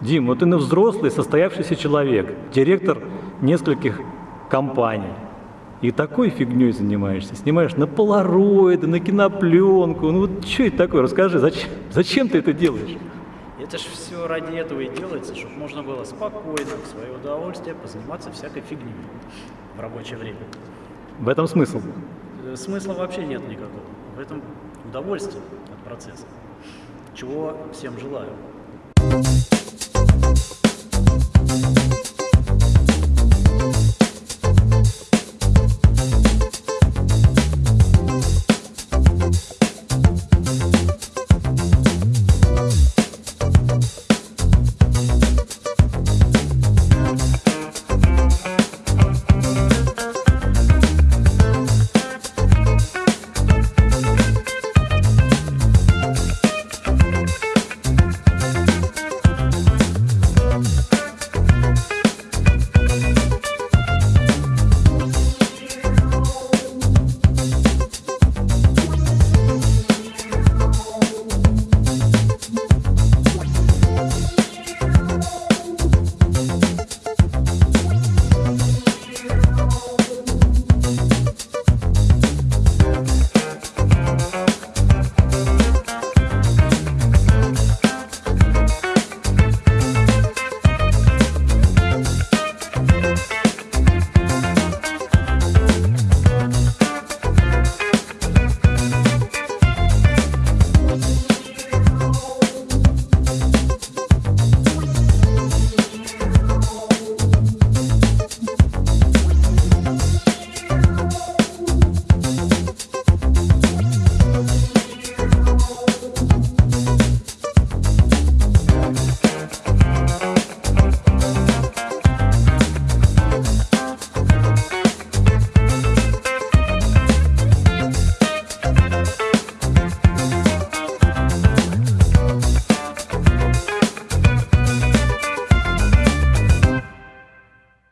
Дим, вот ты на взрослый, состоявшийся человек, директор нескольких компаний. И такой фигней занимаешься. Снимаешь на полароиды, на кинопленку. Ну вот что это такое? Расскажи, зачем, зачем ты это делаешь? Это ж все ради этого и делается, чтобы можно было спокойно, в свое удовольствие позаниматься всякой фигней в рабочее время. В этом смысл. Э, смысла вообще нет никакого. В этом удовольствие от процесса. Чего всем желаю.